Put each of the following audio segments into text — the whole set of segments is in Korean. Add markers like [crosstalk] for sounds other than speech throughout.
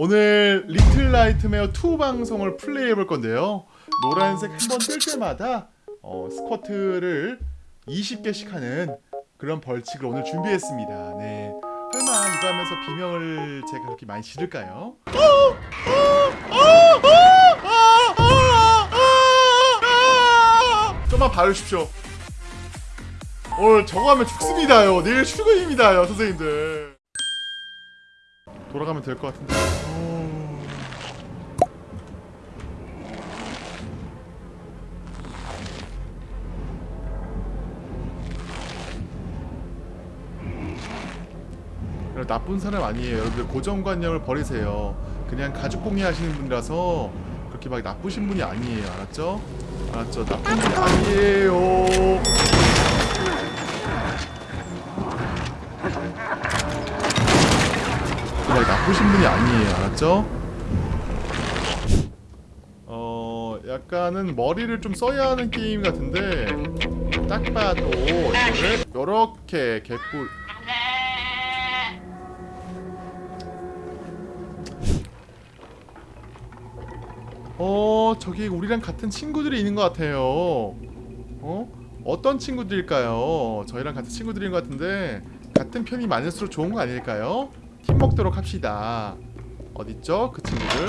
오늘 리틀 나이트메어 2 방송을 플레이해 볼 건데요. 노란색 한 번 뜰 때마다 어, 스쿼트를 20개씩 하는 그런 벌칙을 오늘 준비했습니다. 네. 설마 이거 하면서 비명을 제가 그렇게 많이 지를까요? 좀만 봐주십시오. 오늘 저거 하면 죽습니다요. 내일 출근입니다요, 선생님들. 돌아가면 될 것 같은데. 어... 그래, 나쁜 사람 아니에요. 여러분들 고정관념을 버리세요. 그냥 가죽공예 하시는 분이라서 그렇게 막 나쁘신 분이 아니에요. 알았죠? 알았죠? 나쁜 분이 아니에요. 나쁘신 분이 아니에요. 알았죠? 어, 약간은 머리를 좀 써야 하는 게임 같은데 딱 봐도 이거를 요렇게 개꿀 어, 저기 우리랑 같은 친구들이 있는 것 같아요. 어? 어떤 친구들일까요? 저희랑 같은 친구들인 것 같은데 같은 편이 많을수록 좋은 거 아닐까요? 팀 먹도록 합시다. 어딨죠? 그 친구들.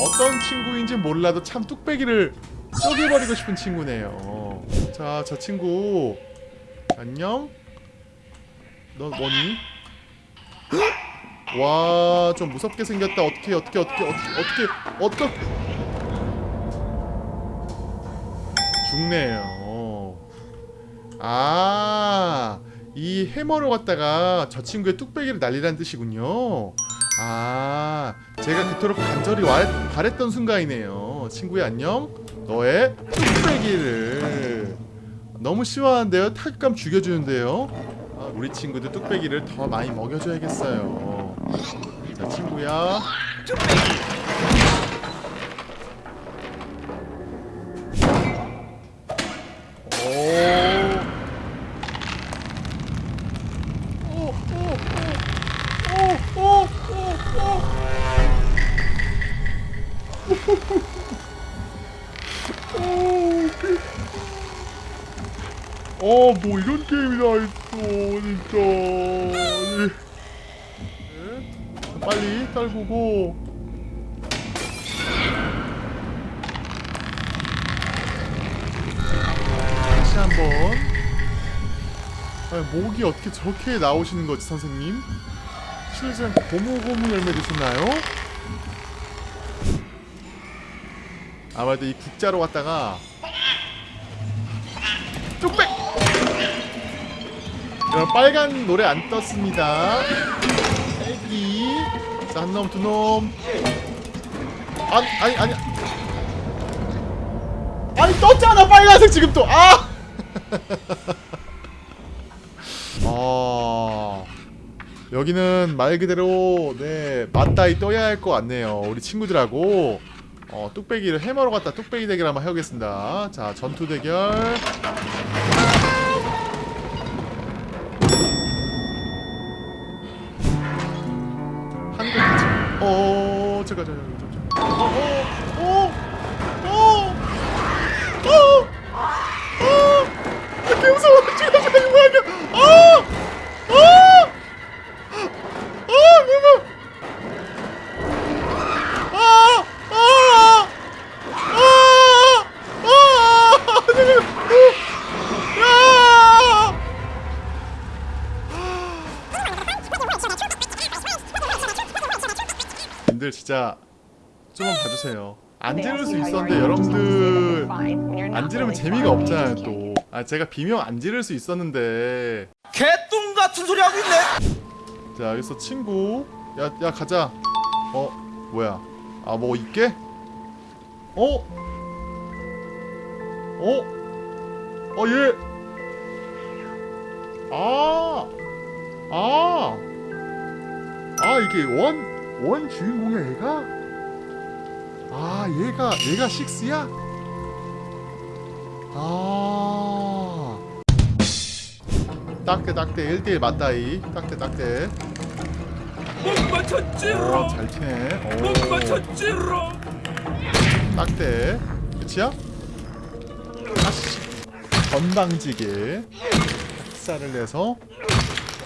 어떤 친구인지 몰라도 참 뚝배기를 쪼개버리고 싶은 친구네요. 자, 저 친구. 안녕? 너 뭐니? 와, 좀 무섭게 생겼다. 어떻게, 어떻게, 어떻게, 어떻게, 어떻게, 어떻게. 죽네요. 아, 이 해머로 갖다가 저 친구의 뚝배기를 날리라는 뜻이군요. 아, 제가 그토록 간절히 와, 바랬던 순간이네요. 친구야 안녕. 너의 뚝배기를 너무 시원한데요. 타격감 죽여주는데요. 아, 우리 친구들 뚝배기를 더 많이 먹여줘야겠어요. 자, 친구야. 어, 뭐 이런 게임이 다 있어, 진짜. 네. 네. 빨리 딸구고. 다시 한 번. 아니, 목이 어떻게 저렇게 나오시는 거지, 선생님? 실전 고무고무 열매 드셨나요? 아마도 이 국자로 갔다가 뚝배! 여러분 빨간 노래 안 떴습니다. 애기. 자 한놈 두놈. 아니 아니 아니. 아니 떴잖아 빨간색 지금 또. 아! [laughs] 아. 여기는 말 그대로 네 맞다이 떠야 할 것 같네요 우리 친구들하고. 어 뚝배기를 해머로 갔다 뚝배기 대결 한번 해보겠습니다. 자 전투 대결 어 잠깐 진짜 좀만 봐주세요. 안 지를 수 있었는데 여러분들 안 지르면 재미가 없잖아요 또. 아 제가 비명 안 지를 수 있었는데. 개똥 같은 소리 하고 있네. 자 여기서 친구. 야 야 가자. 어 뭐야? 아 뭐 있게? 어? 어? 어 얘. 아. 아. 아 이게 원. 원 주인공이야 얘가? 아 얘가 얘가 식스야? 아. 딱대 딱대 1대1 맞다이. 딱대 딱대. 못 맞췄지롱 오잘 튀네. 못오 맞췄지롱 딱대. 끝이야? 아씨. 건방지게 학살을 내서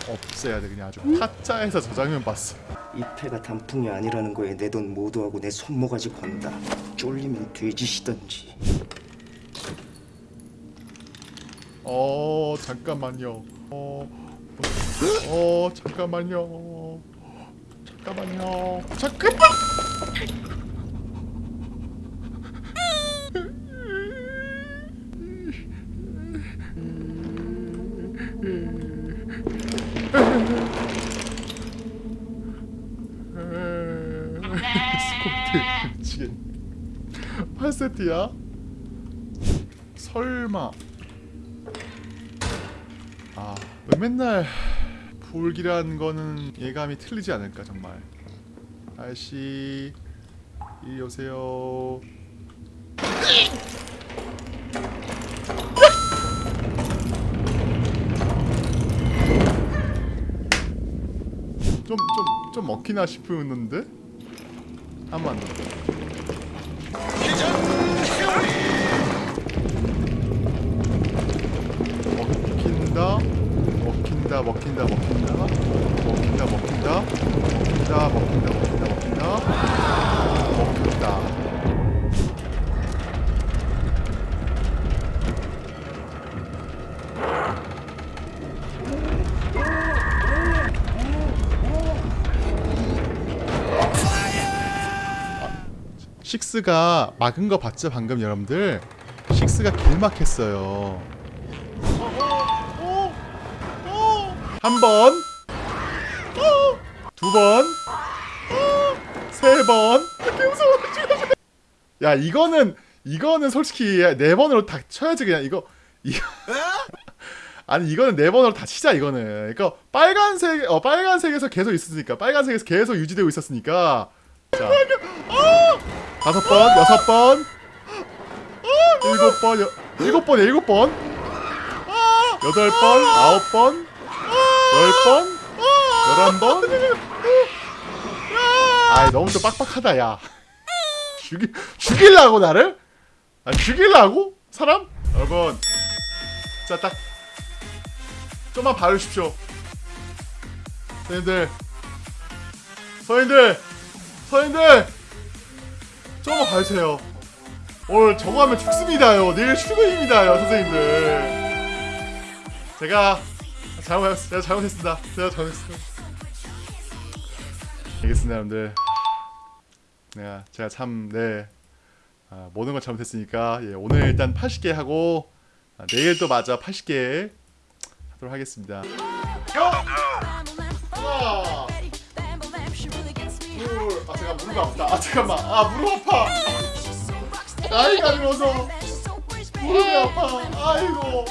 없애야 돼 그냥 아주. 타짜에서 저 장면 봤어 이 패가 단풍이 아니라는 거에 내 돈 모두하고 내 손모가지 건다. 쫄리면 돼지시던지. 어 잠깐만요 어, 어 잠깐만요 잠깐만요 잠깐만 스코트 미치겠네 8세트야? 설마 아, 왜 맨날 불길한 거는 예감이 틀리지 않을까 정말. 아저씨, 이리 오세요. 좀 좀 좀 먹히나 싶었는데 한 번 더. 먹힌다 먹힌다 먹힌다 먹힌다 식스가 막은 거 봤죠 방금 여러분들? 식스가 길막했어요. 한 번, 두 번, 세 번. 이렇게 무서워. 야 이거는 이거는 솔직히 네 번으로 다 쳐야지 그냥 이거. [laughs] 아니 이거는 네 번으로 다 치자 이거는. 그러니까 빨간색 어 빨간색에서 계속 있었으니까 빨간색에서 계속 유지되고 있었으니까. 자 다섯 번, 여섯 번, 일곱 번, 여, 일곱 번, 일곱 번, 여덟 번, 아홉 번. 열 번? 열한 번? 아이 너무 또 빡빡하다 야 죽이 죽일라고 나를? 아 죽일라고? 사람? 여러분 자딱 좀만 봐주십시오 선생님들 선생님들 선생님들 좀만 봐주세요 오늘 저거 하면 죽습니다요 내일 출근입니다요 선생님들 제가 잘못했, 제가 잘못했습니다. 제가 잘못했습니다. 알겠습니다, 여러분들. 내가 제가 참 네. 아, 모든 걸 잘못했으니까 예, 오늘 일단 80개 하고 아, 내일 또 마저 80개 하도록 하겠습니다. 하 무릎이 아프다. 아 잠깐만, 아 무릎 아파. 나이가 들어서 무릎이 아파. 아이고.